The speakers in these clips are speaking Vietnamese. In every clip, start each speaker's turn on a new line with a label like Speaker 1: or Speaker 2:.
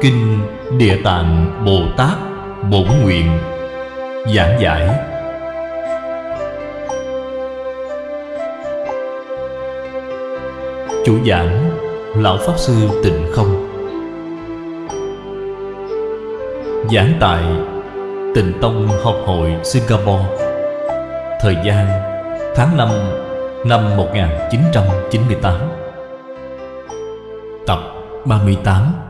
Speaker 1: Kinh Địa Tạng Bồ Tát Bổn Nguyện Giảng giải. Chủ giảng, Lão Pháp Sư Tịnh Không. Giảng tại Tịnh Tông Học hội Singapore. Thời gian, tháng 5 năm 1998 Tập 38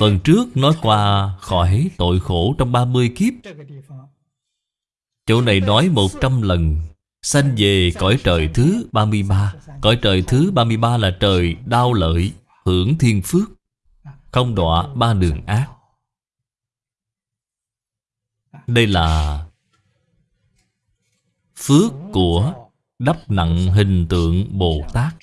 Speaker 1: Phần trước nói qua khỏi tội khổ trong 30 kiếp. Chỗ này nói 100 lần, Sanh về cõi trời thứ 33 Cõi trời thứ 33 là trời đau lợi, Hưởng thiên phước, Không đọa ba đường ác. Đây là Phước của đắp nặng hình tượng Bồ Tát.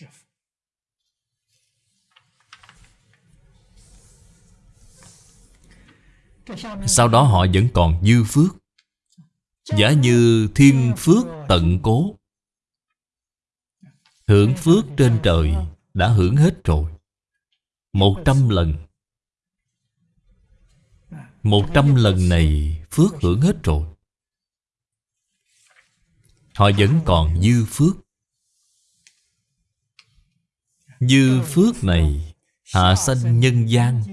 Speaker 1: Sau đó họ vẫn còn dư phước. Giả như thiên phước tận cố. Hưởng phước trên trời đã hưởng hết rồi. Một trăm lần. Một trăm lần này phước hưởng hết rồi. Họ vẫn còn dư phước. Dư phước này Hạ sanh nhân gian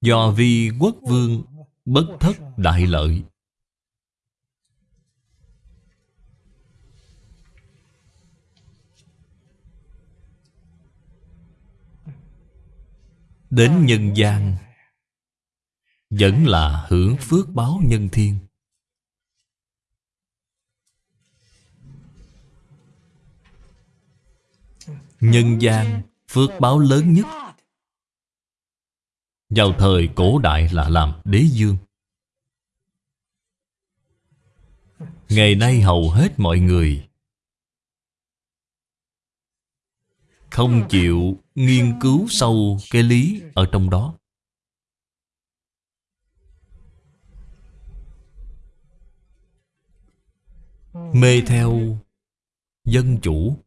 Speaker 1: Do vi quốc vương Bất thất đại lợi. Đến nhân gian, Vẫn là hưởng phước báo nhân thiên. Nhân gian, phước báo lớn nhất. Vào thời cổ đại là làm đế dương. Ngày nay hầu hết mọi người Không chịu nghiên cứu sâu cái lý ở trong đó. Mê theo dân chủ.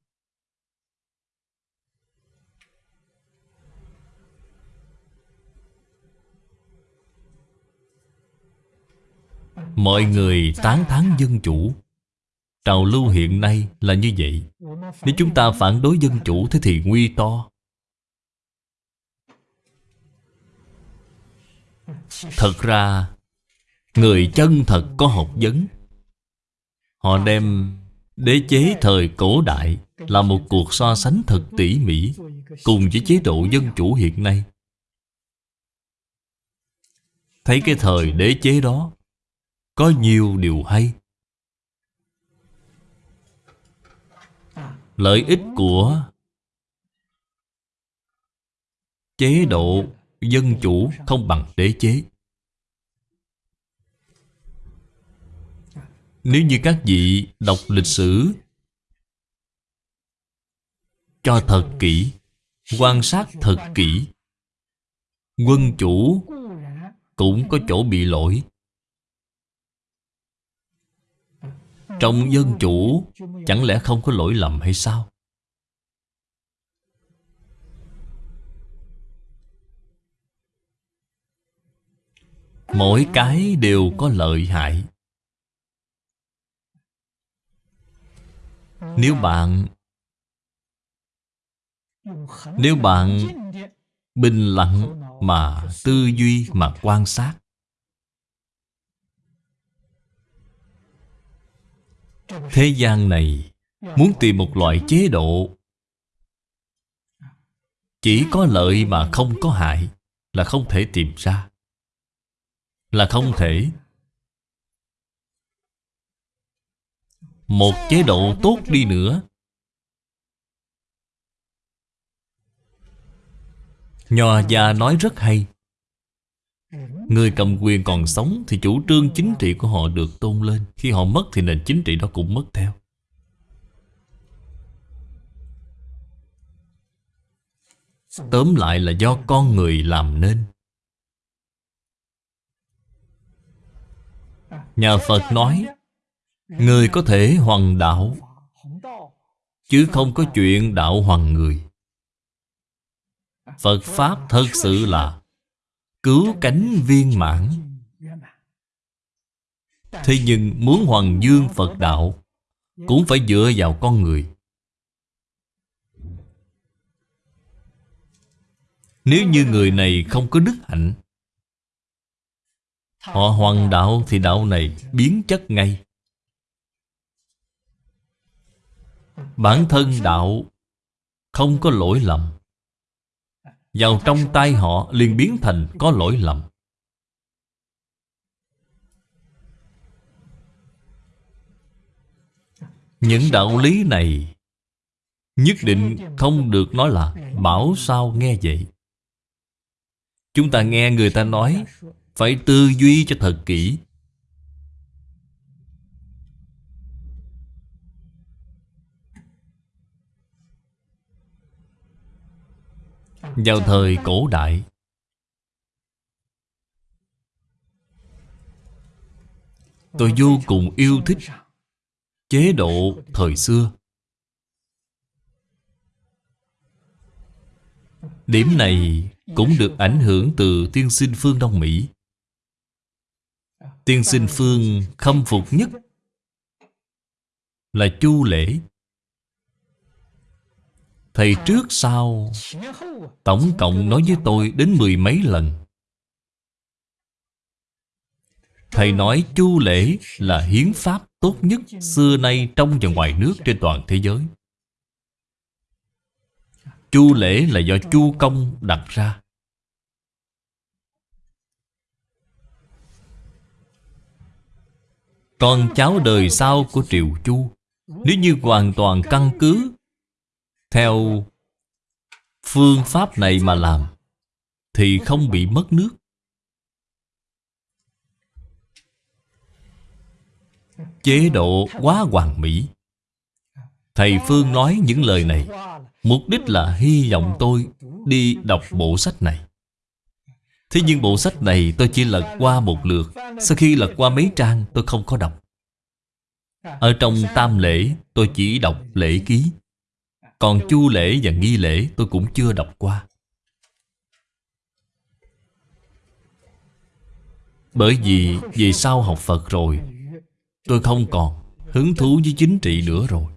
Speaker 1: Mọi người tán thán dân chủ. Trào lưu hiện nay là như vậy. Nếu chúng ta phản đối dân chủ Thế thì nguy to. Thật ra, Người chân thật có học vấn. Họ đem đế chế thời cổ đại Là một cuộc so sánh thật tỉ mỉ Cùng với chế độ dân chủ hiện nay. Thấy cái thời đế chế đó có nhiều điều hay. Lợi ích của Chế độ dân chủ không bằng đế chế. Nếu như các vị đọc lịch sử Cho thật kỹ, Quan sát thật kỹ, Quân chủ Cũng có chỗ bị lỗi. Trong dân chủ, Chẳng lẽ không có lỗi lầm hay sao? Mỗi cái đều có lợi hại. Nếu bạn Nếu bạn Bình lặng mà tư duy mà quan sát Thế gian này Muốn tìm một loại chế độ. Chỉ có lợi mà không có hại Là không thể tìm ra, Là không thể. Một chế độ tốt đi nữa. Nho gia nói rất hay. Người cầm quyền còn sống Thì chủ trương chính trị của họ được tôn lên. Khi họ mất thì nền chính trị đó cũng mất theo. Tóm lại là do con người làm nên. Nhà Phật nói, Người có thể hoàng đạo, Chứ không có chuyện đạo hoàng người. Phật Pháp thật sự là Cứu cánh viên mãn. Thế nhưng muốn hoàng dương Phật Đạo, Cũng phải dựa vào con người. Nếu như người này không có đức hạnh, Họ hoàng đạo thì đạo này biến chất ngay. Bản thân đạo không có lỗi lầm. Vào trong tay họ liền biến thành có lỗi lầm. Những đạo lý này Nhất định không được nói là Bảo sao nghe vậy. Chúng ta nghe người ta nói Phải tư duy cho thật kỹ Vào thời cổ đại Tôi vô cùng yêu thích Chế độ thời xưa Điểm này cũng được ảnh hưởng từ tiên sinh phương Đông Mỹ. Tiên sinh phương khâm phục nhất là chu lễ. Thầy trước sau Tổng cộng nói với tôi đến mười mấy lần Thầy nói chu lễ là hiến pháp tốt nhất xưa nay trong và ngoài nước trên toàn thế giới. Chu lễ là do chu công đặt ra. Con cháu đời sau của Triệu Chu, Nếu như hoàn toàn căn cứ theo phương pháp này mà làm, Thì không bị mất nước. Chế độ quá hoàn mỹ. Thầy Phương nói những lời này, Mục đích là hy vọng tôi đi đọc bộ sách này. Thế nhưng bộ sách này tôi chỉ lật qua một lượt, Sau khi lật qua mấy trang tôi không có đọc. Ở trong tam lễ, tôi chỉ đọc lễ ký. Còn chu lễ và nghi lễ tôi cũng chưa đọc qua. Bởi vì về sau học Phật rồi, Tôi không còn hứng thú với chính trị nữa rồi.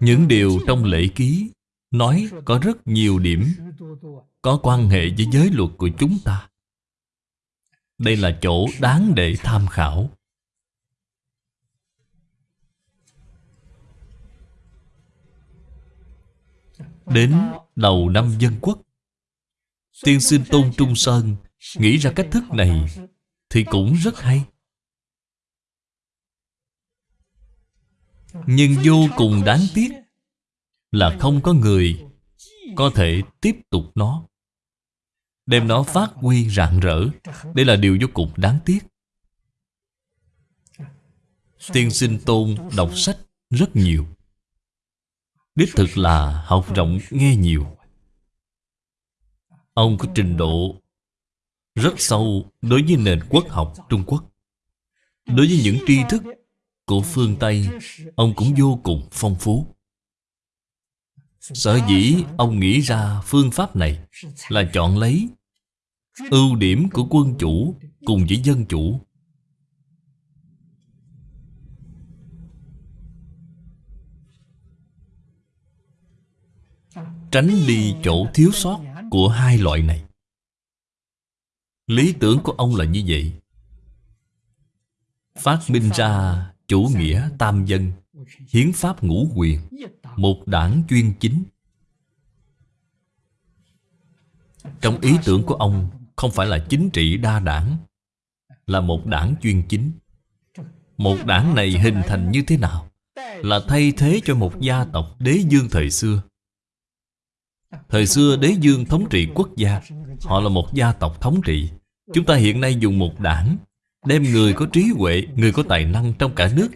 Speaker 1: Những điều trong lễ ký Nói có rất nhiều điểm, Có quan hệ với giới luật của chúng ta. Đây là chỗ đáng để tham khảo. Đến đầu năm dân quốc, Tiên sinh Tôn Trung Sơn Nghĩ ra cách thức này Thì cũng rất hay. Nhưng vô cùng đáng tiếc Là không có người Có thể tiếp tục nó. Đem nó phát huy rạng rỡ Đây là điều vô cùng đáng tiếc Tiên sinh tôn đọc sách rất nhiều Đích thực là học rộng nghe nhiều Ông có trình độ rất sâu đối với nền quốc học Trung Quốc. Đối với những tri thức của phương Tây, ông cũng vô cùng phong phú. Sở dĩ ông nghĩ ra phương pháp này là chọn lấy ưu điểm của quân chủ cùng với dân chủ. Tránh đi chỗ thiếu sót của hai loại này. Lý tưởng của ông là như vậy. Phát minh ra chủ nghĩa tam dân, hiến pháp ngũ quyền, một đảng chuyên chính. Trong ý tưởng của ông không phải là chính trị đa đảng là một đảng chuyên chính. Một đảng này hình thành như thế nào? Là thay thế cho một gia tộc đế dương thời xưa. Thời xưa đế dương thống trị quốc gia Họ là một gia tộc thống trị. Chúng ta hiện nay dùng một đảng Đem người có trí huệ, người có tài năng trong cả nước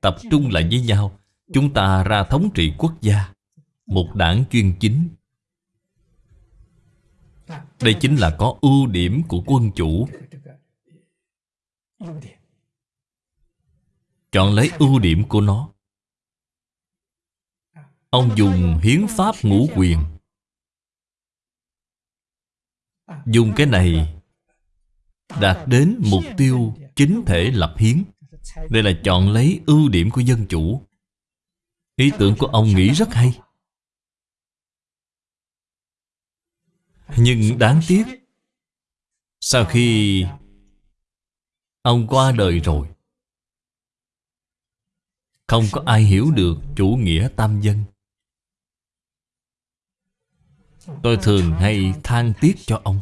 Speaker 1: Tập trung lại với nhau. Chúng ta ra thống trị quốc gia Một đảng chuyên chính. Đây chính là có ưu điểm của quân chủ. Chọn lấy ưu điểm của nó. Ông dùng hiến pháp ngũ quyền. Dùng cái này Đạt đến mục tiêu chính thể lập hiến. Đây là chọn lấy ưu điểm của dân chủ. Ý tưởng của ông nghĩ rất hay. Nhưng đáng tiếc, Sau khi Ông qua đời rồi, Không có ai hiểu được chủ nghĩa tam dân. Tôi thường hay than tiếc cho ông.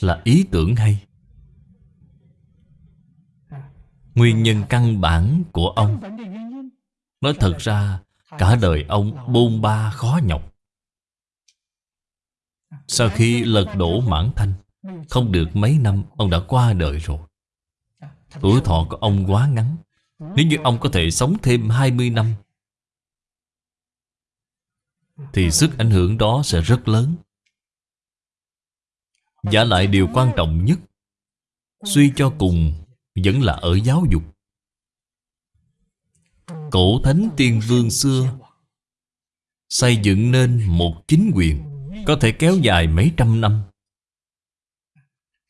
Speaker 1: Là ý tưởng hay. Nguyên nhân căn bản của ông Nói thật ra Cả đời ông bôn ba khó nhọc. Sau khi lật đổ mãn thanh, Không được mấy năm, Ông đã qua đời rồi. Tuổi thọ của ông quá ngắn. Nếu như ông có thể sống thêm 20 năm, Thì sức ảnh hưởng đó sẽ rất lớn. Giả lại điều quan trọng nhất, Suy cho cùng Vẫn là ở giáo dục. Cổ thánh tiên vương xưa Xây dựng nên một chính quyền. Có thể kéo dài mấy trăm năm.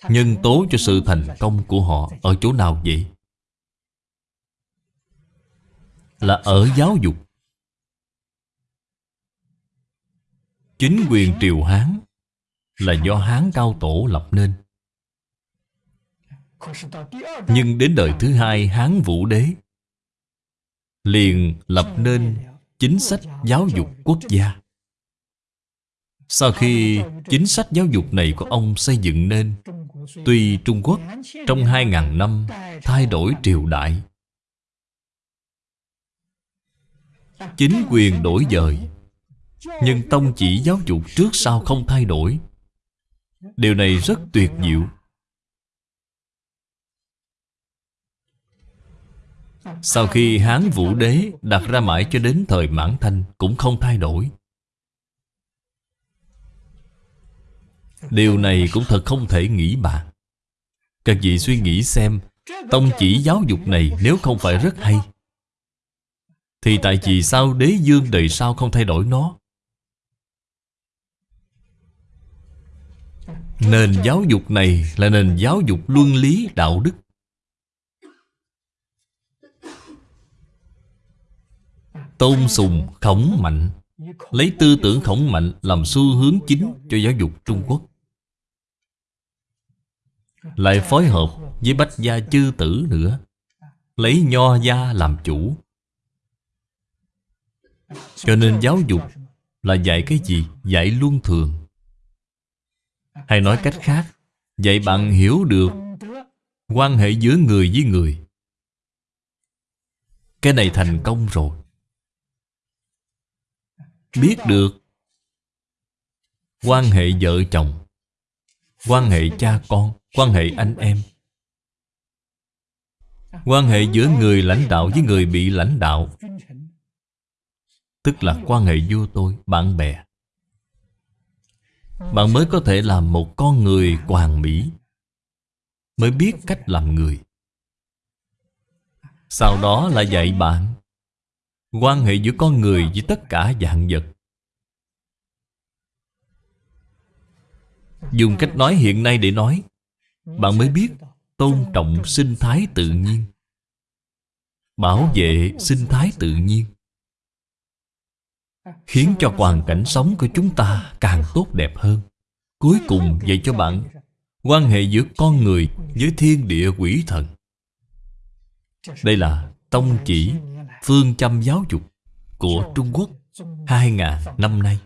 Speaker 1: Nhân tố cho sự thành công của họ Ở chỗ nào vậy? Là ở giáo dục. Chính quyền triều Hán Là do Hán cao tổ lập nên. Nhưng đến đời thứ hai Hán Vũ Đế Liền lập nên chính sách giáo dục quốc gia. Sau khi chính sách giáo dục này của ông xây dựng nên, Tuy Trung Quốc trong 2.000 năm thay đổi triều đại, Chính quyền đổi dời, Nhưng tông chỉ giáo dục trước sau không thay đổi. Điều này rất tuyệt diệu. Sau khi Hán Vũ Đế đặt ra mãi cho đến thời Mãn Thanh Cũng không thay đổi. Điều này cũng thật không thể nghĩ bàn Các vị suy nghĩ xem, Tông chỉ giáo dục này nếu không phải rất hay, Thì tại vì sao đế dương đời sau không thay đổi nó? Nền giáo dục này là nền giáo dục luân lý đạo đức. Tôn sùng khổng mạnh, Lấy tư tưởng khổng mạnh làm xu hướng chính cho giáo dục Trung Quốc. Lại phối hợp với bách gia chư tử nữa. Lấy nho gia làm chủ. Cho nên giáo dục là dạy cái gì? Dạy luân thường. Hay nói cách khác, Dạy bạn hiểu được Quan hệ giữa người với người. Cái này thành công rồi. Biết được Quan hệ vợ chồng. Quan hệ cha con Quan hệ anh em. Quan hệ giữa người lãnh đạo với người bị lãnh đạo. Tức là quan hệ vua tôi, bạn bè. Bạn mới có thể làm một con người hoàn mỹ Mới biết cách làm người. Sau đó là dạy bạn Quan hệ giữa con người với tất cả dạng vật. Dùng cách nói hiện nay để nói. Bạn mới biết tôn trọng sinh thái tự nhiên. Bảo vệ sinh thái tự nhiên. Khiến cho hoàn cảnh sống của chúng ta càng tốt đẹp hơn. Cuối cùng dạy cho bạn Quan hệ giữa con người với thiên địa quỷ thần. Đây là tông chỉ phương châm giáo dục của Trung Quốc 2.000 năm nay.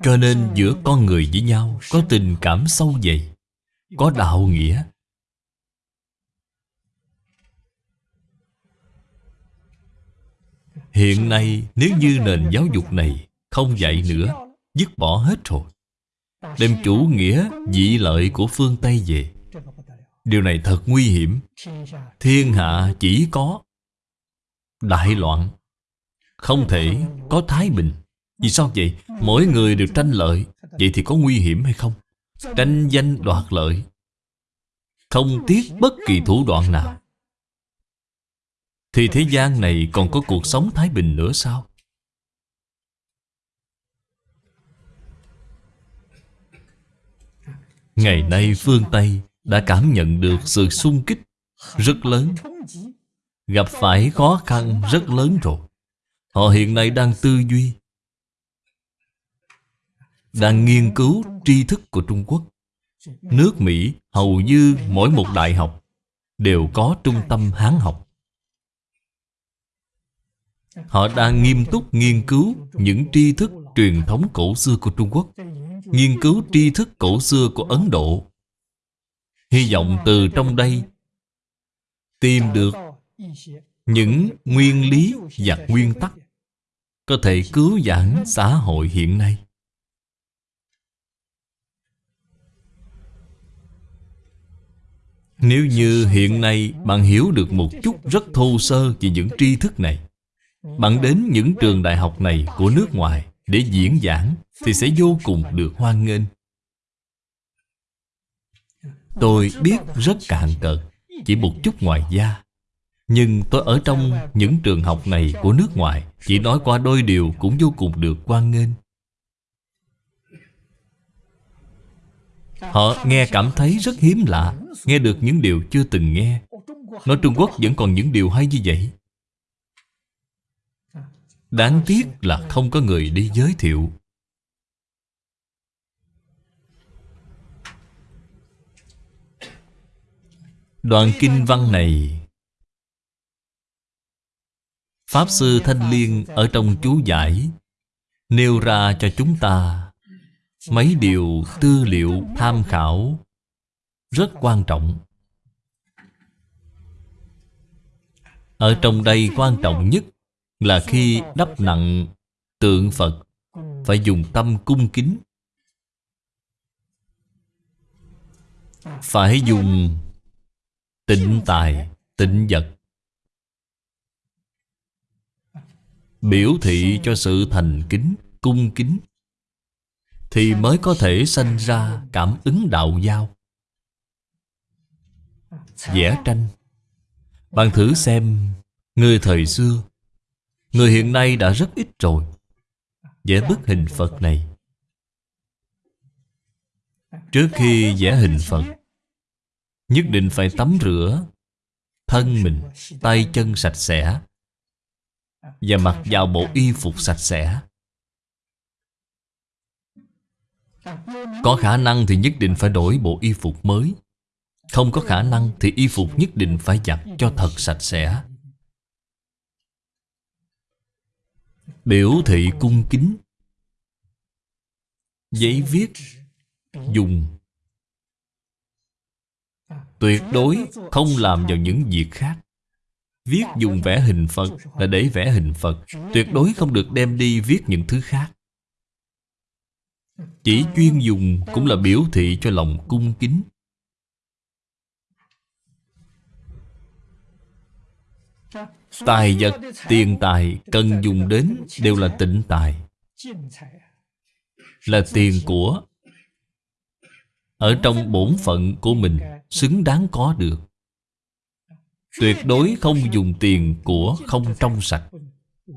Speaker 1: Cho nên giữa con người với nhau có tình cảm sâu dày, có đạo nghĩa. Hiện nay nếu như nền giáo dục này không dạy nữa, dứt bỏ hết rồi. Đem chủ nghĩa dị lợi của phương Tây về Điều này thật nguy hiểm Thiên hạ chỉ có Đại loạn Không thể có thái bình vì sao vậy? Mỗi người đều tranh lợi Vậy thì có nguy hiểm hay không? Tranh danh đoạt lợi Không tiếc bất kỳ thủ đoạn nào Thì thế gian này còn có cuộc sống thái bình nữa sao? Ngày nay phương Tây đã cảm nhận được sự sung kích rất lớn Gặp phải khó khăn rất lớn rồi Họ hiện nay đang tư duy đang nghiên cứu tri thức của Trung Quốc. Nước Mỹ hầu như mỗi một đại học Đều có trung tâm Hán học. Họ đang nghiêm túc nghiên cứu những tri thức truyền thống cổ xưa của Trung Quốc, Nghiên cứu tri thức cổ xưa của Ấn Độ. Hy vọng từ trong đây Tìm được những nguyên lý và nguyên tắc Có thể cứu vãn xã hội hiện nay. Nếu như hiện nay bạn hiểu được một chút rất thô sơ về những tri thức này, Bạn đến những trường đại học này của nước ngoài để diễn giảng Thì sẽ vô cùng được hoan nghênh. Tôi biết rất cạn cợt, Chỉ một chút ngoài da. Nhưng tôi ở trong những trường học này của nước ngoài, Chỉ nói qua đôi điều cũng vô cùng được quan nghênh. Họ nghe cảm thấy rất hiếm lạ, Nghe được những điều chưa từng nghe. Nói Trung Quốc vẫn còn những điều hay như vậy. Đáng tiếc là không có người đi giới thiệu. Đoạn kinh văn này. Pháp Sư Thanh Liên ở trong chú giải, Nêu ra cho chúng ta Mấy điều tư liệu tham khảo Rất quan trọng. Ở trong đây quan trọng nhất Là khi đắp nặng tượng Phật Phải dùng tâm cung kính. Phải dùng tịnh tài, tịnh vật. Biểu thị cho sự thành kính, cung kính. Thì mới có thể sanh ra cảm ứng đạo giao. Vẽ tranh. Bạn thử xem Người thời xưa Người hiện nay đã rất ít rồi. Vẽ bức hình Phật này. Trước khi vẽ hình Phật Nhất định phải tắm rửa Thân mình, tay chân sạch sẽ Và mặc vào bộ y phục sạch sẽ. Có khả năng thì nhất định phải đổi bộ y phục mới. Không có khả năng thì y phục nhất định phải giặt cho thật sạch sẽ. Biểu thị cung kính. Giấy viết. Dùng. Tuyệt đối không làm vào những việc khác. Viết dùng vẽ hình Phật là để vẽ hình Phật. Tuyệt đối không được đem đi viết những thứ khác. Chỉ chuyên dùng cũng là biểu thị cho lòng cung kính. Tài vật, tiền tài cần dùng đến đều là tịnh tài. Là tiền của Ở trong bổn phận của mình xứng đáng có được. Tuyệt đối không dùng tiền của không trong sạch.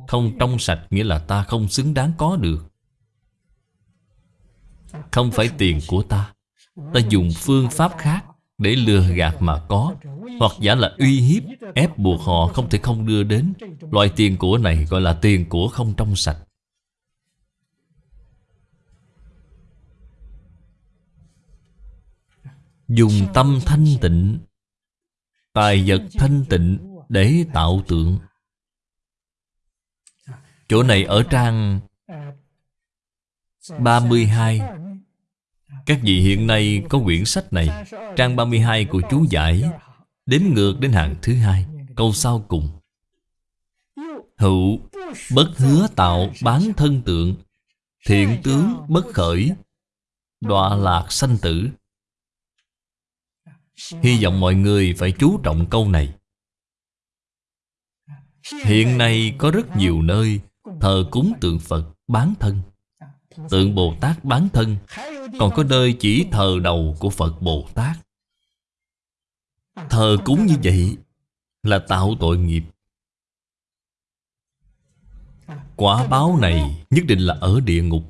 Speaker 1: Không trong sạch nghĩa là ta không xứng đáng có được. Không phải tiền của ta. Ta dùng phương pháp khác Để lừa gạt mà có, Hoặc giả là uy hiếp, Ép buộc họ không thể không đưa đến. Loại tiền của này gọi là tiền của không trong sạch. Dùng tâm thanh tịnh, Tài vật thanh tịnh Để tạo tượng. Chỗ này ở trang 32 Các vị hiện nay có quyển sách này, Trang 32 của chú giải. Đếm ngược đến hàng thứ hai. Câu sau cùng. Hữu, bất hứa tạo bán thân tượng. Thiện tướng bất khởi. Đọa lạc sanh tử. Hy vọng mọi người phải chú trọng câu này. Hiện nay có rất nhiều nơi Thờ cúng tượng Phật bán thân. Tượng Bồ Tát bán thân. Còn có nơi chỉ thờ đầu của Phật Bồ Tát. Thờ cúng như vậy Là tạo tội nghiệp. Quả báo này nhất định là ở địa ngục.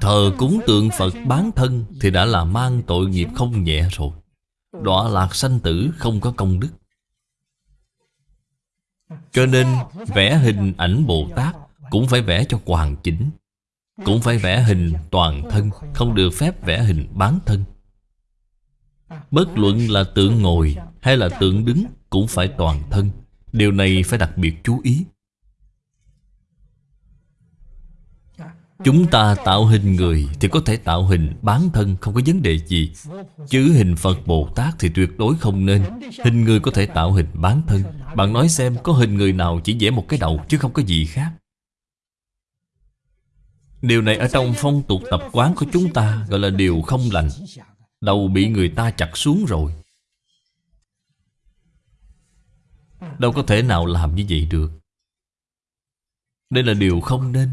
Speaker 1: Thờ cúng tượng Phật bán thân Thì đã là mang tội nghiệp không nhẹ rồi. Đọa lạc sanh tử không có công đức. Cho nên vẽ hình ảnh Bồ Tát cũng phải vẽ cho hoàn chỉnh, Cũng phải vẽ hình toàn thân, Không được phép vẽ hình bán thân. Bất luận là tượng ngồi hay là tượng đứng Cũng phải toàn thân. Điều này phải đặc biệt chú ý. Chúng ta tạo hình người Thì có thể tạo hình bán thân, Không có vấn đề gì. Chứ hình Phật Bồ Tát thì tuyệt đối không nên. Hình người có thể tạo hình bán thân. Bạn nói xem có hình người nào chỉ vẽ một cái đầu Chứ không có gì khác. Điều này ở trong phong tục tập quán của chúng ta Gọi là điều không lành. Đầu bị người ta chặt xuống rồi. Đâu có thể nào làm như vậy được. Đây là điều không nên.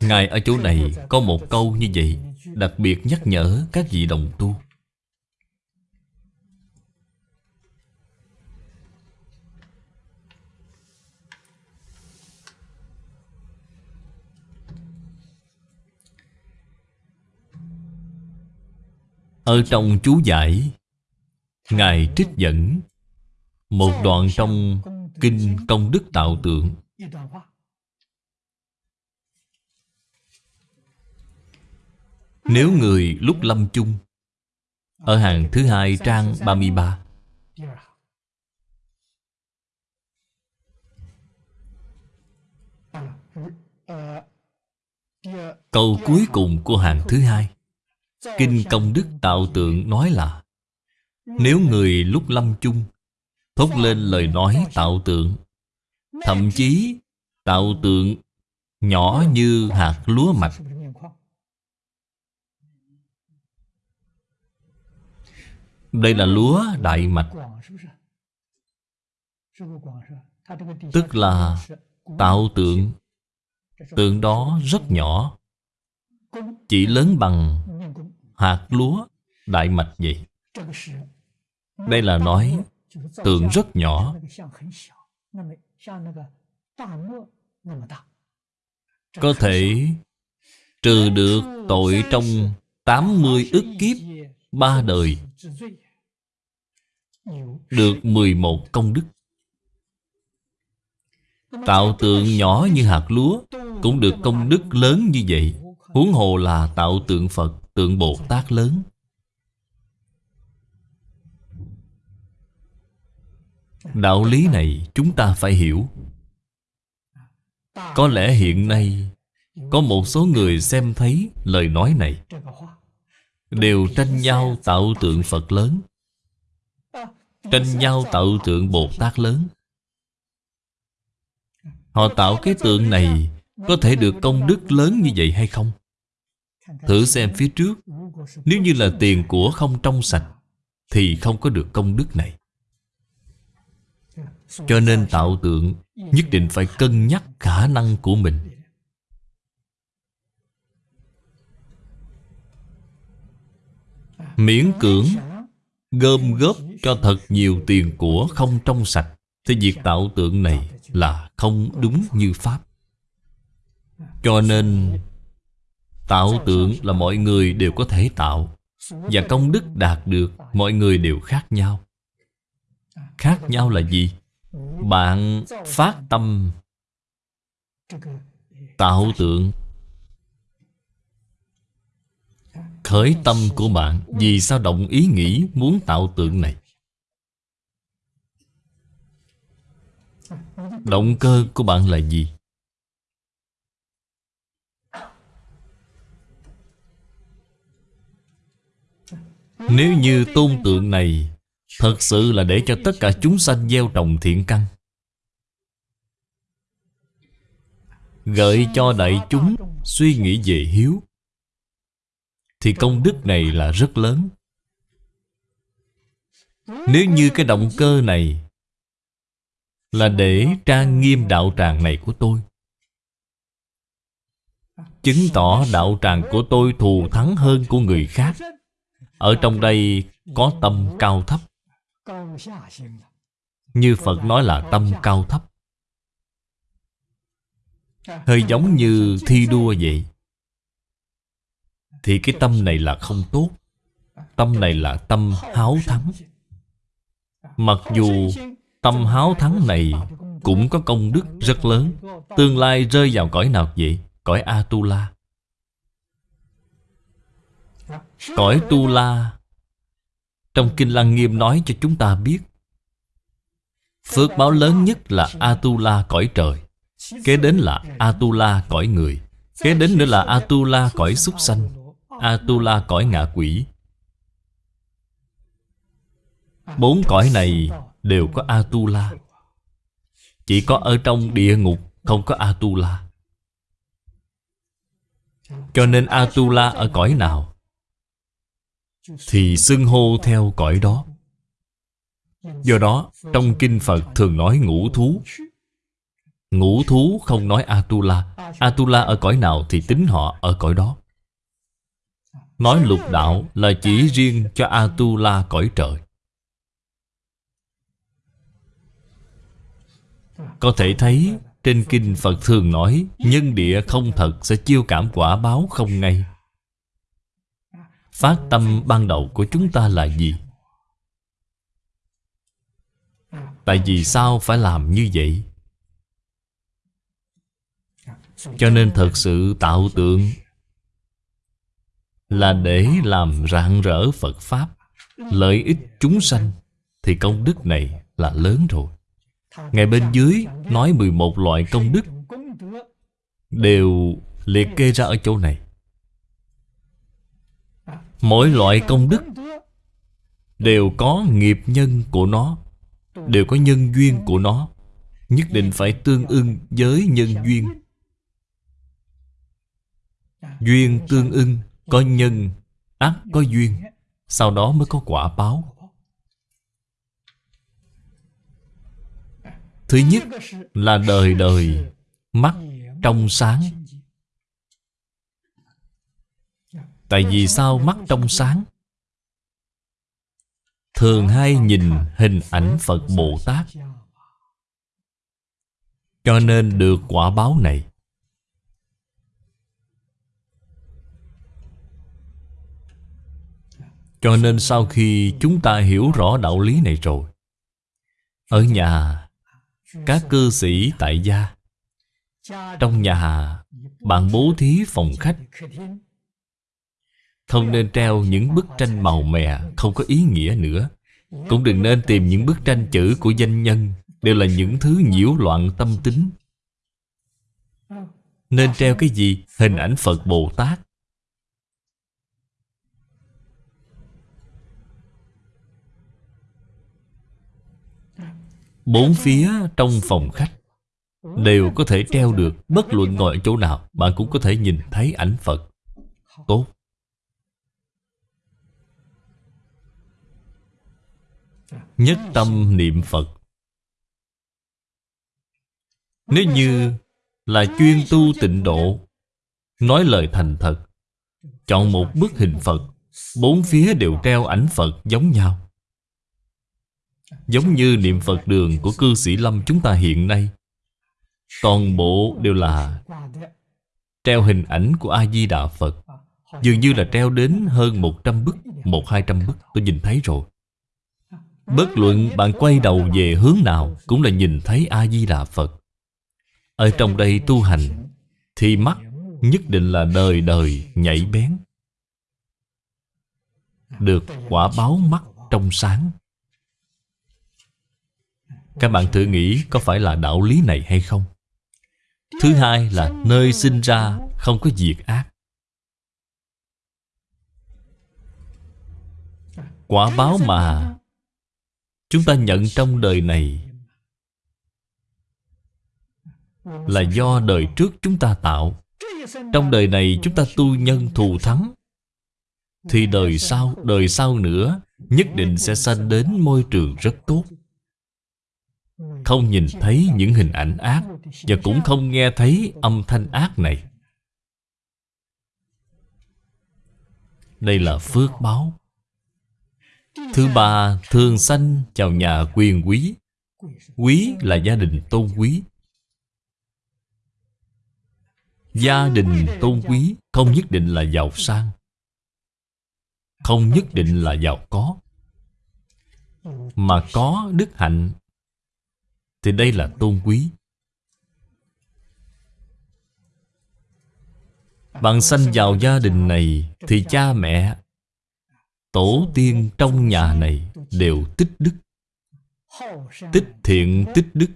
Speaker 1: Ngài ở chỗ này có một câu như vậy, Đặc biệt nhắc nhở các vị đồng tu. Ở trong chú giải, Ngài trích dẫn Một đoạn trong Kinh Công Đức Tạo Tượng. Nếu người lúc lâm chung, Ở hàng thứ hai trang 33 Câu cuối cùng của hàng thứ hai Kinh Công Đức Tạo Tượng nói là, Nếu người lúc lâm chung, Thốt lên lời nói tạo tượng, Thậm chí tạo tượng nhỏ như hạt lúa mạch. Đây là lúa đại mạch. Tức là tạo tượng. Tượng đó rất nhỏ, Chỉ lớn bằng hạt lúa, đại mạch vậy Đây là nói tượng rất nhỏ. Có thể trừ được tội trong 80 ức kiếp ba đời, được 11 công đức. Tạo tượng nhỏ như hạt lúa Cũng được công đức lớn như vậy. Huống hồ là tạo tượng Phật. Tượng Bồ Tát lớn. Đạo lý này chúng ta phải hiểu. Có lẽ hiện nay, Có một số người xem thấy lời nói này. Đều tranh nhau tạo tượng Phật lớn. Tranh nhau tạo tượng Bồ Tát lớn. Họ tạo cái tượng này Có thể được công đức lớn như vậy hay không? Thử xem phía trước. Nếu như là tiền của không trong sạch Thì không có được công đức này. Cho nên tạo tượng Nhất định phải cân nhắc khả năng của mình. Miễn cưỡng Gom góp cho thật nhiều tiền của không trong sạch Thì việc tạo tượng này là không đúng như Pháp. Cho nên Tạo tượng là mọi người đều có thể tạo, Và công đức đạt được, mọi người đều khác nhau Khác nhau là gì? Bạn phát tâm Tạo tượng Khởi tâm của bạn, Vì sao động ý nghĩ muốn tạo tượng này Động cơ của bạn là gì? Nếu như tôn tượng này Thật sự là để cho tất cả chúng sanh gieo trồng thiện căn, Gợi cho đại chúng suy nghĩ về hiếu, Thì công đức này là rất lớn. Nếu như cái động cơ này Là để trang nghiêm đạo tràng này của tôi, Chứng tỏ đạo tràng của tôi thù thắng hơn của người khác ở trong đây có tâm cao thấp. Như Phật nói là tâm cao thấp. Hơi giống như thi đua vậy. Thì cái tâm này là không tốt. Tâm này là tâm háo thắng. Mặc dù tâm háo thắng này cũng có công đức rất lớn. Tương lai rơi vào cõi nào vậy? Cõi Atula. Cõi Tu La. Trong Kinh Lăng Nghiêm nói cho chúng ta biết, Phước báo lớn nhất là Atula cõi trời, Kế đến là Atula cõi người, Kế đến nữa là Atula cõi súc sanh Atula cõi ngạ quỷ. Bốn cõi này đều có Atula Chỉ có ở trong địa ngục không có Atula Cho nên Atula ở cõi nào? Thì xưng hô theo cõi đó. Do đó, trong kinh Phật thường nói ngũ thú. Ngũ thú không nói Atula. Atula ở cõi nào thì tính họ ở cõi đó. Nói lục đạo là chỉ riêng cho Atula cõi trời. Có thể thấy, trên kinh Phật thường nói, Nhân địa không thật sẽ chiêu cảm quả báo không ngay. Phát tâm ban đầu của chúng ta là gì? Tại vì sao phải làm như vậy? Cho nên thật sự tạo tượng Là để làm rạng rỡ Phật Pháp, Lợi ích chúng sanh, Thì công đức này là lớn rồi Ngay bên dưới nói 11 loại công đức Đều liệt kê ra ở chỗ này Mỗi loại công đức Đều có nghiệp nhân của nó, Đều có nhân duyên của nó, Nhất định phải tương ưng với nhân duyên. Duyên tương ưng, Có nhân Ác, có duyên, Sau đó mới có quả báo. Thứ nhất là đời đời, Mắt trong sáng. Tại vì sao mắt trong sáng? Thường hay nhìn hình ảnh Phật Bồ Tát. Cho nên được quả báo này. Cho nên sau khi chúng ta hiểu rõ đạo lý này rồi, Ở nhà, Các cư sĩ tại gia, Trong nhà, Bạn bố thí phòng khách không nên treo những bức tranh màu mè, Không có ý nghĩa nữa. Cũng đừng nên tìm những bức tranh chữ của danh nhân, Đều là những thứ nhiễu loạn tâm tính. Nên treo cái gì? Hình ảnh Phật Bồ Tát. Bốn phía trong phòng khách Đều có thể treo được, Bất luận ngồi ở chỗ nào, Bạn cũng có thể nhìn thấy ảnh Phật. Tốt. Nhất tâm niệm Phật. Nếu như là chuyên tu tịnh độ, Nói lời thành thật, Chọn một bức hình Phật, Bốn phía đều treo ảnh Phật giống nhau. Giống như niệm Phật đường của cư sĩ Lâm chúng ta hiện nay, Toàn bộ đều là Treo hình ảnh của A-di-đà Phật. Dường như là treo đến hơn 100 bức, Một hai trăm bức, tôi nhìn thấy rồi. Bất luận bạn quay đầu về hướng nào Cũng là nhìn thấy A-di-đà Phật. Ở trong đây tu hành Thì mắt nhất định là đời đời nhảy bén. Được quả báo mắt trong sáng. Các bạn thử nghĩ có phải là đạo lý này hay không? Thứ hai là nơi sinh ra không có diệt ác. Quả báo mà Chúng ta nhận trong đời này Là do đời trước chúng ta tạo. Trong đời này chúng ta tu nhân thù thắng Thì đời sau, đời sau nữa Nhất định sẽ sanh đến môi trường rất tốt. Không nhìn thấy những hình ảnh ác Và cũng không nghe thấy âm thanh ác này. Đây là phước báo. Thứ ba, thường sanh chào nhà quyền quý. Quý là gia đình tôn quý. Gia đình tôn quý không nhất định là giàu sang Không nhất định là giàu có. Mà có đức hạnh Thì đây là tôn quý. Bạn sanh vào gia đình này Thì cha mẹ Tổ tiên trong nhà này Đều tích đức. Tích thiện tích đức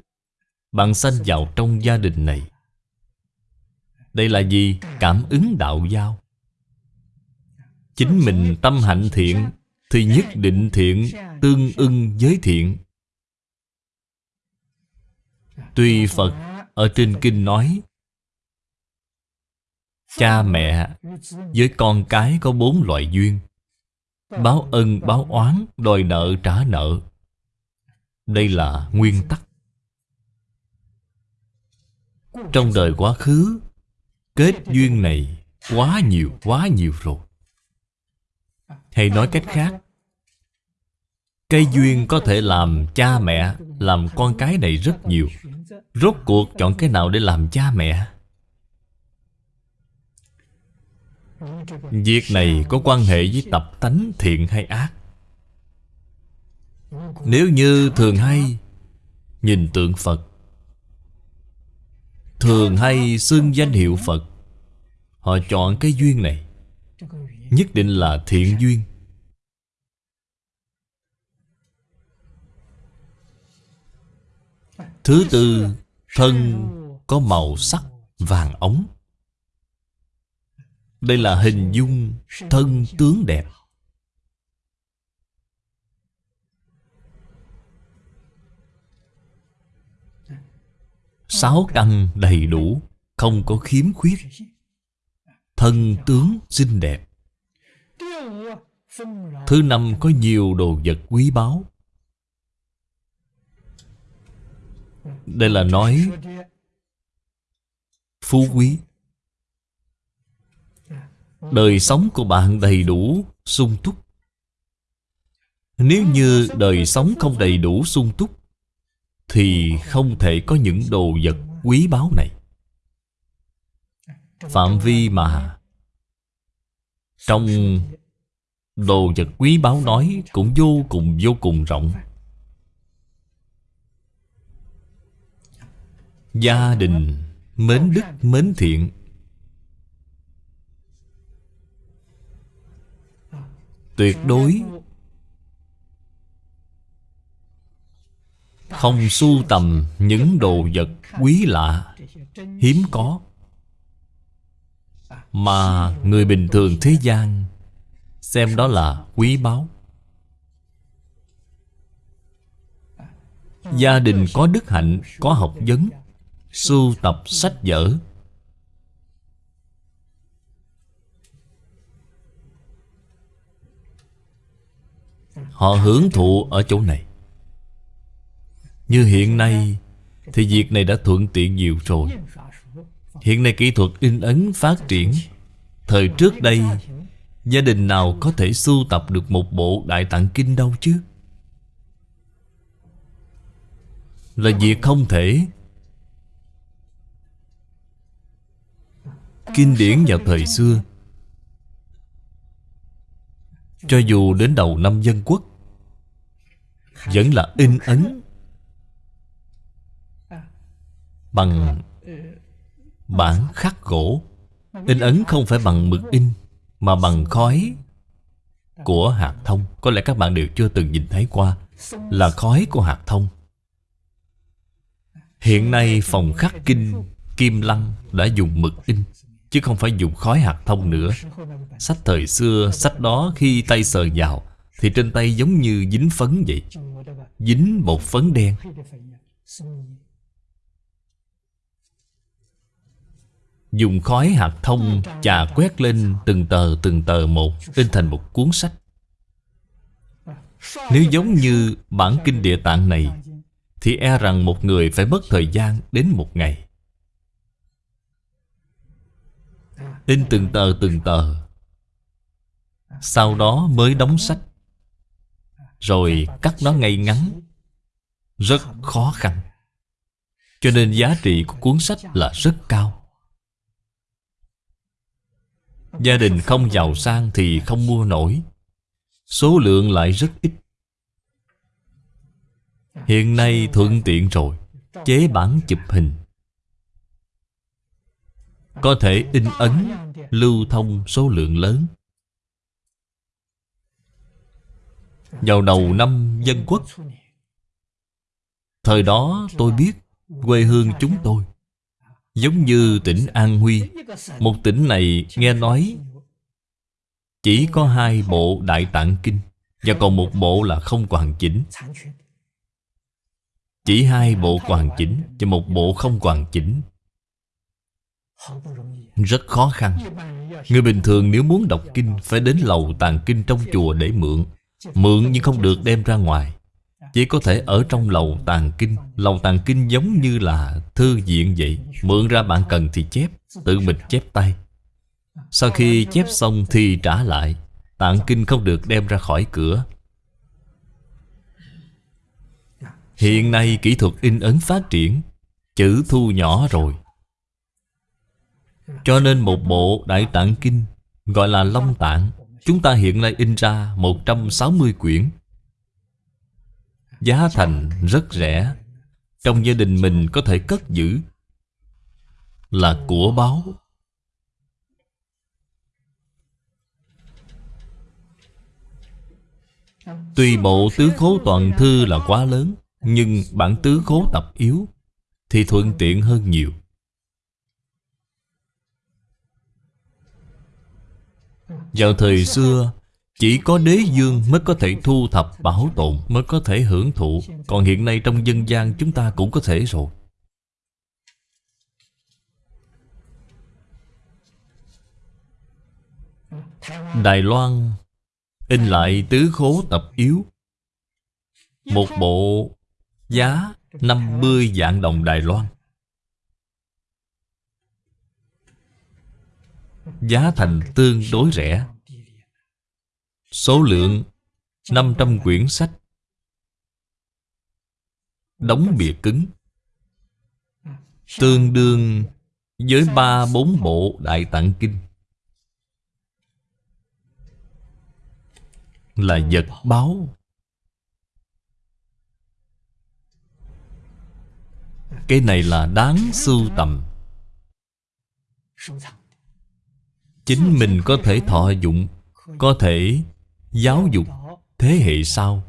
Speaker 1: Bạn sanh vào trong gia đình này. Đây là gì? Cảm ứng đạo giao. Chính mình tâm hạnh thiện Thì nhất định thiện, Tương ưng với thiện. Tuy Phật ở trên kinh nói, Cha mẹ với con cái có bốn loại duyên. Báo ân, báo oán, Đòi nợ trả nợ. Đây là nguyên tắc. Trong đời quá khứ, Kết duyên này Quá nhiều quá nhiều rồi. Hay nói cách khác, Cây duyên có thể làm cha mẹ, Làm con cái này rất nhiều. Rốt cuộc chọn cái nào để làm cha mẹ? Việc này có quan hệ với tập tánh thiện hay ác? Nếu như thường hay, Nhìn tượng Phật. Thường hay xưng danh hiệu Phật. Họ chọn cái duyên này, Nhất định là thiện duyên. Thứ tư, Thân có màu sắc vàng ống đây là hình dung thân tướng đẹp. Sáu căn đầy đủ, Không có khiếm khuyết. Thân tướng xinh đẹp. Thứ năm có nhiều đồ vật quý báu. Đây là nói Phú quý. Đời sống của bạn đầy đủ, sung túc. Nếu như đời sống không đầy đủ sung túc Thì không thể có những đồ vật quý báu này. Phạm vi mà Trong đồ vật quý báu nói Cũng vô cùng vô cùng rộng. Gia đình mến đức mến thiện tuyệt đối. Không sưu tầm những đồ vật quý lạ, hiếm có, mà người bình thường thế gian xem đó là quý báu. Gia đình có đức hạnh, có học vấn, sưu tập sách vở Họ hưởng thụ ở chỗ này. Như hiện nay, Thì việc này đã thuận tiện nhiều rồi. Hiện nay kỹ thuật in ấn phát triển. Thời trước đây, Gia đình nào có thể sưu tập được một bộ Đại Tạng Kinh đâu chứ? Là việc không thể. Kinh điển vào thời xưa, Cho dù đến đầu năm dân quốc vẫn là in ấn. Bằng bản khắc gỗ. In ấn không phải bằng mực in, mà bằng khói của hạt thông. Có lẽ các bạn đều chưa từng nhìn thấy qua là khói của hạt thông. Hiện nay phòng khắc kinh kim lăng đã dùng mực in, chứ không phải dùng khói hạt thông nữa. Sách thời xưa, sách đó khi tay sờ vào thì trên tay giống như dính phấn vậy. Dính một phấn đen. Dùng khói hạt thông chà quét lên từng tờ từng tờ một, In thành một cuốn sách. Nếu giống như bản kinh địa tạng này, Thì e rằng một người phải mất thời gian đến một ngày. In từng tờ từng tờ. Sau đó mới đóng sách. Rồi cắt nó ngay ngắn. Rất khó khăn. Cho nên giá trị của cuốn sách là rất cao. Gia đình không giàu sang thì không mua nổi. Số lượng lại rất ít. Hiện nay thuận tiện rồi. Chế bản chụp hình. Có thể in ấn, Lưu thông số lượng lớn. Vào đầu năm dân quốc, Thời đó tôi biết Quê hương chúng tôi Giống như tỉnh An Huy. Một tỉnh này nghe nói Chỉ có hai bộ Đại Tạng Kinh Và còn một bộ là không hoàn chỉnh. Chỉ hai bộ hoàn chỉnh Và một bộ không hoàn chỉnh. Rất khó khăn. Người bình thường nếu muốn đọc kinh Phải đến lầu tàng kinh trong chùa để mượn. Mượn nhưng không được đem ra ngoài. Chỉ có thể ở trong lầu tàng kinh. Lầu tàng kinh giống như là thư viện vậy. Mượn ra bạn cần thì chép. Tự mình chép tay. Sau khi chép xong thì trả lại. Tạng kinh không được đem ra khỏi cửa. Hiện nay kỹ thuật in ấn phát triển. Chữ thu nhỏ rồi. Cho nên một bộ Đại Tạng Kinh Gọi là Long Tạng. Chúng ta hiện nay in ra 160 quyển. Giá thành rất rẻ. Trong gia đình mình có thể cất giữ Là của báo Tuy bộ tứ khố toàn thư là quá lớn, Nhưng bản tứ khố tập yếu Thì thuận tiện hơn nhiều. Vào thời xưa, Chỉ có đế dương mới có thể thu thập bảo tồn, Mới có thể hưởng thụ. Còn hiện nay trong dân gian chúng ta cũng có thể rồi. Đài Loan, In lại tứ khố tập yếu. Một bộ giá 50 vạn đồng Đài Loan. Giá thành tương đối rẻ. Số lượng 500 quyển sách. Đóng bìa cứng. Tương đương với ba bốn bộ Đại Tạng Kinh. Là vật báo. Cái này là đáng sưu tầm. Chính mình có thể thọ dụng Có thể giáo dục thế hệ sau.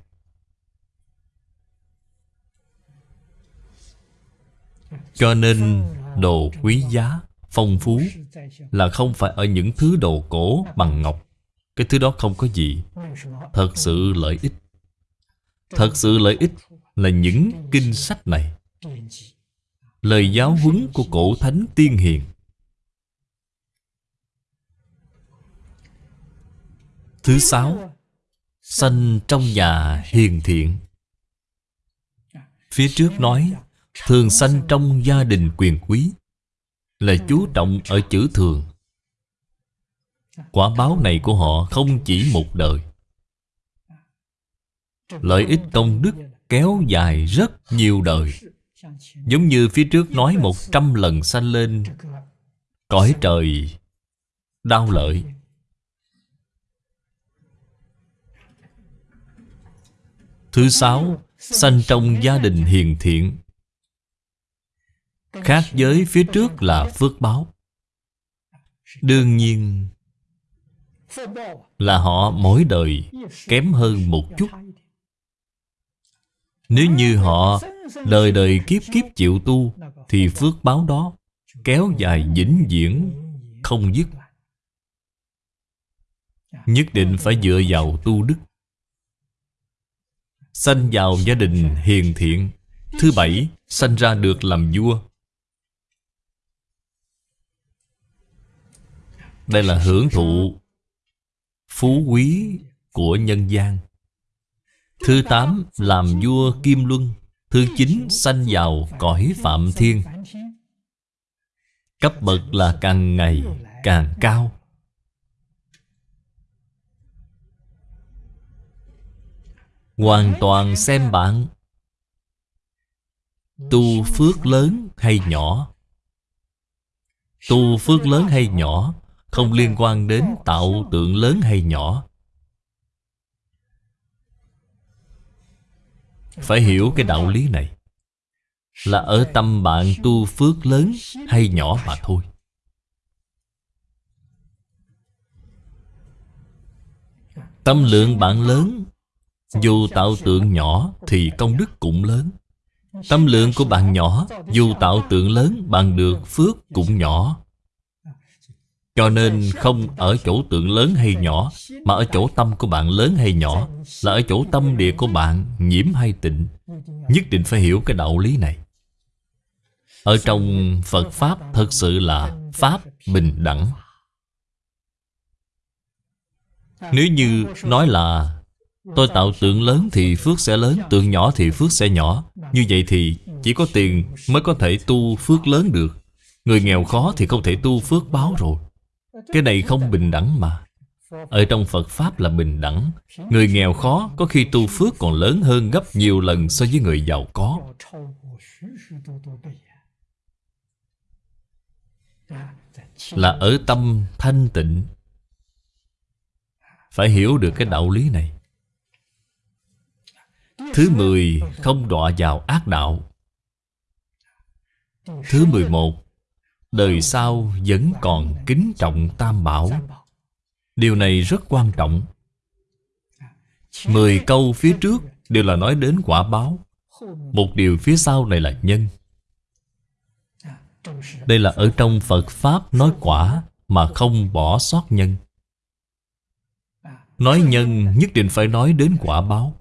Speaker 1: Cho nên đồ quý giá, phong phú Là không phải ở những thứ đồ cổ bằng ngọc. Cái thứ đó không có gì. Thật sự lợi ích. Thật sự lợi ích là những kinh sách này. Lời giáo huấn của cổ thánh tiên hiền Thứ sáu, Sanh trong nhà hiền thiện. Phía trước nói, Thường sanh trong gia đình quyền quý, Là chú trọng ở chữ thường. Quả báo này của họ không chỉ một đời. Lợi ích công đức kéo dài rất nhiều đời. Giống như phía trước nói một trăm lần sanh lên, Cõi trời Đau lợi. Thứ sáu, Sanh trong gia đình hiền thiện. Khác với phía trước là phước báo. Đương nhiên, Là họ mỗi đời kém hơn một chút. Nếu như họ đời đời kiếp kiếp chịu tu, Thì phước báo đó kéo dài vĩnh viễn, không dứt. Nhất định phải dựa vào tu đức. Sanh vào gia đình hiền thiện. Thứ bảy, Sanh ra được làm vua. Đây là hưởng thụ Phú quý của nhân gian. Thứ tám, Làm vua Kim Luân. Thứ chín, Sanh vào cõi Phạm Thiên. Cấp bậc là càng ngày càng cao. Hoàn toàn xem bạn. Tu phước lớn hay nhỏ? Tu phước lớn hay nhỏ Không liên quan đến tạo tượng lớn hay nhỏ. Phải hiểu cái đạo lý này. Là ở tâm bạn tu phước lớn hay nhỏ mà thôi. Tâm lượng bạn lớn dù tạo tượng nhỏ Thì công đức cũng lớn. Tâm lượng của bạn nhỏ, Dù tạo tượng lớn, Bạn được phước cũng nhỏ. Cho nên không ở chỗ tượng lớn hay nhỏ, Mà ở chỗ tâm của bạn lớn hay nhỏ, Là ở chỗ tâm địa của bạn nhiễm hay tịnh. Nhất định phải hiểu cái đạo lý này. Ở trong Phật Pháp thật sự là Pháp bình đẳng. Nếu như nói là Tôi tạo tượng lớn thì phước sẽ lớn Tượng nhỏ thì phước sẽ nhỏ. Như vậy thì chỉ có tiền mới có thể tu phước lớn được. Người nghèo khó thì không thể tu phước báo rồi. Cái này không bình đẳng mà. Ở trong Phật Pháp là bình đẳng. Người nghèo khó có khi tu phước còn lớn hơn gấp nhiều lần so với người giàu có. Là ở tâm thanh tịnh. Phải hiểu được cái đạo lý này Thứ mười, không đọa vào ác đạo. Thứ mười một, Đời sau vẫn còn kính trọng tam bảo. Điều này rất quan trọng. Mười câu phía trước đều là nói đến quả báo. Một điều phía sau này là nhân. Đây là ở trong Phật Pháp nói quả Mà không bỏ sót nhân. Nói nhân nhất định phải nói đến quả báo.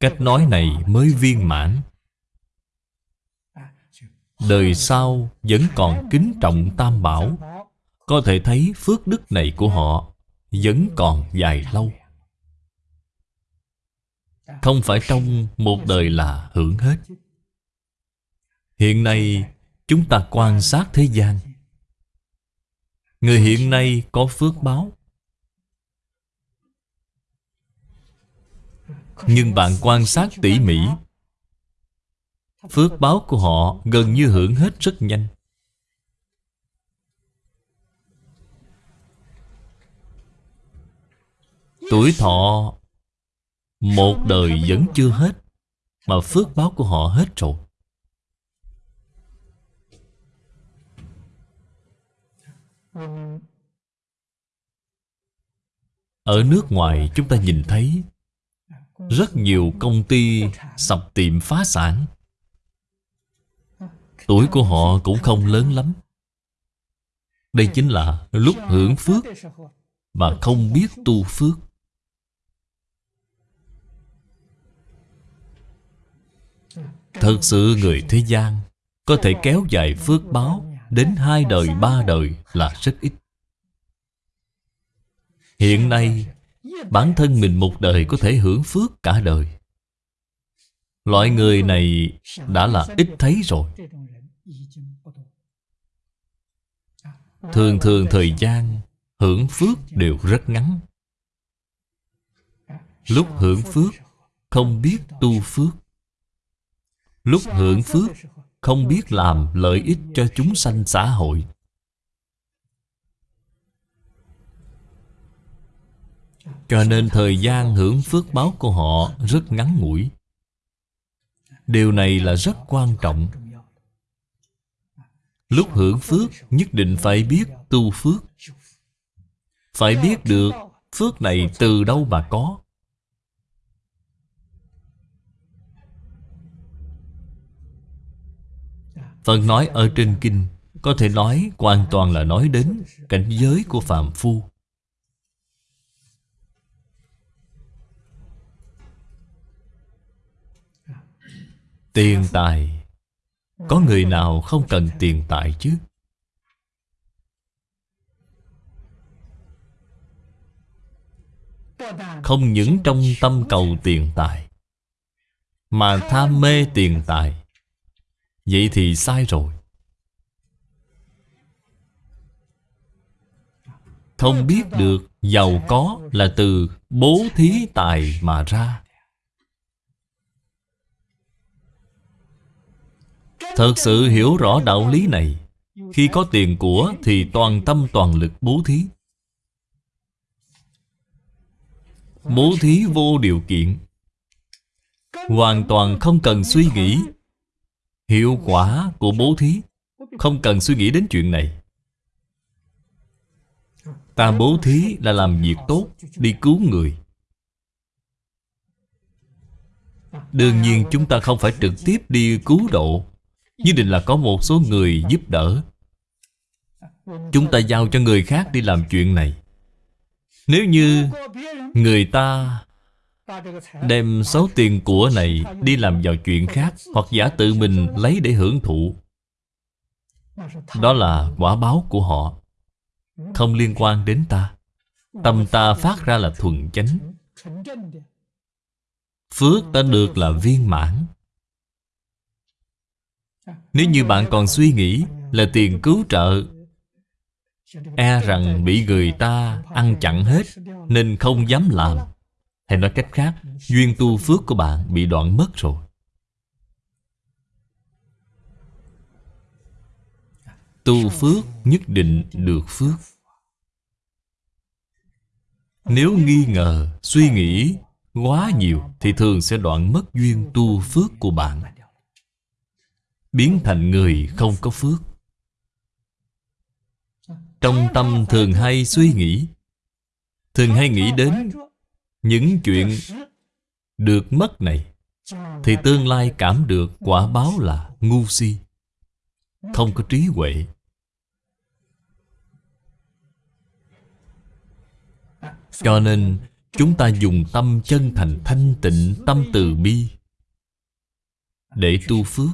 Speaker 1: Cách nói này mới viên mãn. Đời sau vẫn còn kính trọng Tam Bảo. Có thể thấy phước đức này của họ Vẫn còn dài lâu. Không phải trong một đời là hưởng hết. Hiện nay, chúng ta quan sát thế gian. Người hiện nay có phước báo. Nhưng bạn quan sát tỉ mỉ. Phước báo của họ gần như hưởng hết rất nhanh. Tuổi thọ Một đời vẫn chưa hết, Mà phước báo của họ hết rồi. Ở nước ngoài chúng ta nhìn thấy rất nhiều công ty sập tiệm phá sản. Tuổi của họ cũng không lớn lắm. Đây chính là lúc hưởng phước Mà không biết tu phước. Thật sự người thế gian Có thể kéo dài phước báo Đến hai đời, ba đời là rất ít. Hiện nay Bản thân mình một đời có thể hưởng phước cả đời. Loại người này đã là ít thấy rồi. Thường thường thời gian hưởng phước đều rất ngắn. Lúc hưởng phước, không biết tu phước. Lúc hưởng phước, không biết làm lợi ích cho chúng sanh xã hội. Cho nên thời gian hưởng phước báo của họ rất ngắn ngủi. Điều này là rất quan trọng. Lúc hưởng phước, nhất định phải biết tu phước. Phải biết được phước này từ đâu mà có. Phần nói ở trên kinh, Có thể nói hoàn toàn là nói đến cảnh giới của phàm phu. Tiền tài. Có người nào không cần tiền tài chứ? Không những trong tâm cầu tiền tài Mà tham mê tiền tài. Vậy thì sai rồi. Không biết được giàu có là từ Bố thí tài mà ra Thật sự hiểu rõ đạo lý này. Khi có tiền của Thì toàn tâm toàn lực bố thí. Bố thí vô điều kiện. Hoàn toàn không cần suy nghĩ. Hiệu quả của bố thí. Không cần suy nghĩ đến chuyện này. Ta bố thí là làm việc tốt, Đi cứu người. Đương nhiên chúng ta không phải trực tiếp đi cứu độ. Nhất định là có một số người giúp đỡ. Chúng ta giao cho người khác đi làm chuyện này. Nếu như người ta đem số tiền của này đi làm vào chuyện khác Hoặc giả tự mình lấy để hưởng thụ, Đó là quả báo của họ. Không liên quan đến ta. Tâm ta phát ra là thuần chánh. Phước ta được là viên mãn. Nếu như bạn còn suy nghĩ Là tiền cứu trợ E rằng bị người ta ăn chặn hết Nên không dám làm. Hay nói cách khác Duyên tu phước của bạn bị đoạn mất rồi. Tu phước nhất định được phước. Nếu nghi ngờ, suy nghĩ quá nhiều Thì thường sẽ đoạn mất duyên tu phước của bạn. Biến thành người không có phước. Trong tâm thường hay suy nghĩ, Thường hay nghĩ đến Những chuyện được mất này, Thì tương lai cảm được quả báo là ngu si, Không có trí huệ. Cho nên, Chúng ta dùng tâm chân thành thanh tịnh, Tâm từ bi Để tu phước.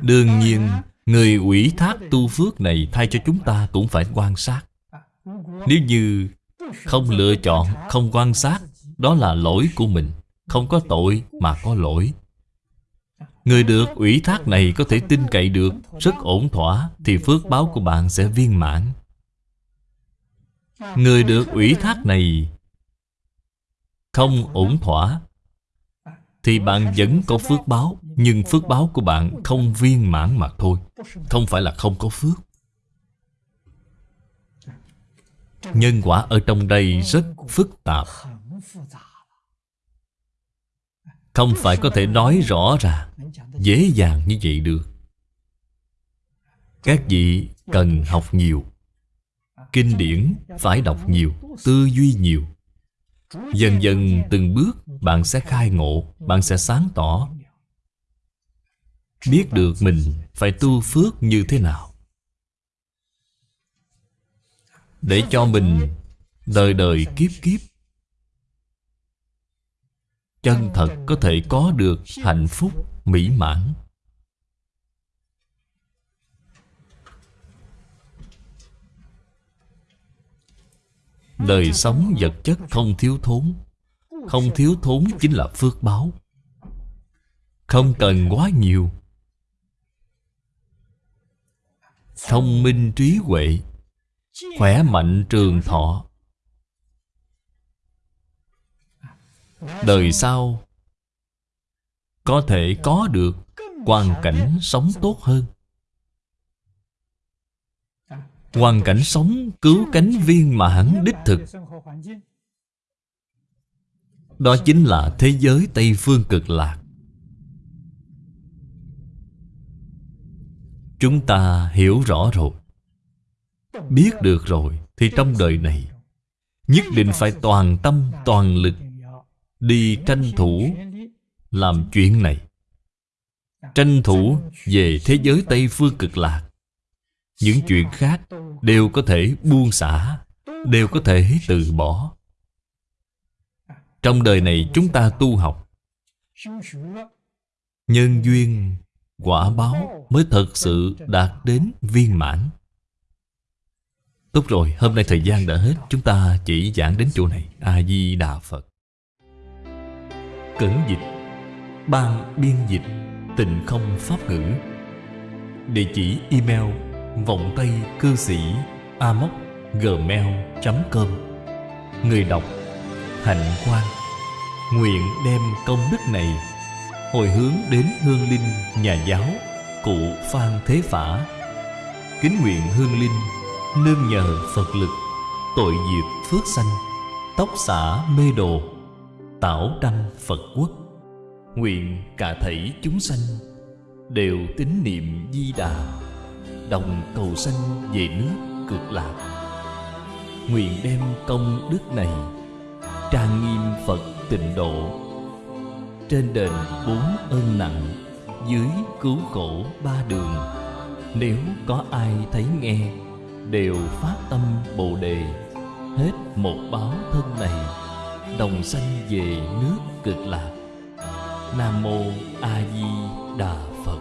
Speaker 1: Đương nhiên Người ủy thác tu phước này Thay cho chúng ta cũng phải quan sát. Nếu như Không lựa chọn, không quan sát Đó là lỗi của mình Không có tội mà có lỗi. Người được ủy thác này có thể tin cậy được Rất ổn thỏa Thì phước báo của bạn sẽ viên mãn. Người được ủy thác này Không ổn thỏa thì bạn vẫn có phước báo, Nhưng phước báo của bạn không viên mãn mà thôi. Không phải là không có phước. Nhân quả ở trong đây rất phức tạp. Không phải có thể nói rõ ràng, Dễ dàng như vậy được. Các vị cần học nhiều, Kinh điển phải đọc nhiều, Tư duy nhiều. Dần dần từng bước, Bạn sẽ khai ngộ, Bạn sẽ sáng tỏ. Biết được mình phải tu phước như thế nào. Để cho mình Đời đời kiếp kiếp. Chân thật có thể có được hạnh phúc mỹ mãn. Đời sống vật chất không thiếu thốn. Không thiếu thốn chính là phước báo. Không cần quá nhiều. Thông minh trí huệ, Khỏe mạnh trường thọ. Đời sau, Có thể có được hoàn cảnh sống tốt hơn. Hoàn cảnh sống, cứu cánh viên mãn đích thực. Đó chính là thế giới Tây Phương cực lạc. Chúng ta hiểu rõ rồi. Biết được rồi Thì trong đời này, Nhất định phải toàn tâm, toàn lực Đi tranh thủ Làm chuyện này. Tranh thủ về thế giới Tây Phương cực lạc những chuyện khác đều có thể buông xả Đều có thể từ bỏ. Trong đời này chúng ta tu học Nhân duyên Quả báo mới thật sự đạt đến viên mãn. Tốt rồi, hôm nay thời gian đã hết. Chúng ta chỉ giảng đến chỗ này. A-di-đà Phật. Cẩn dịch Ban biên dịch Tịnh không pháp ngữ. Địa chỉ email vọng tây cư sĩ amoc gmail.com Người đọc, Hạnh Quang. Nguyện đem công đức này Hồi hướng đến hương linh nhà giáo, Cụ Phan Thế Phả. Kính nguyện hương linh Nương nhờ Phật lực Tội diệt phước sanh, Tóc xả mê đồ, Tảo đăng Phật quốc. Nguyện cả thảy chúng sanh Đều tín niệm di đà. Đồng cầu sanh về nước cực lạc. Nguyện đem công đức này Trang nghiêm Phật tịnh độ. Trên đền bốn ơn nặng, Dưới cứu khổ ba đường, Nếu có ai thấy nghe, Đều phát tâm Bồ Đề. Hết một báo thân này, Đồng sanh về nước cực lạc. Nam Mô A Di Đà phật.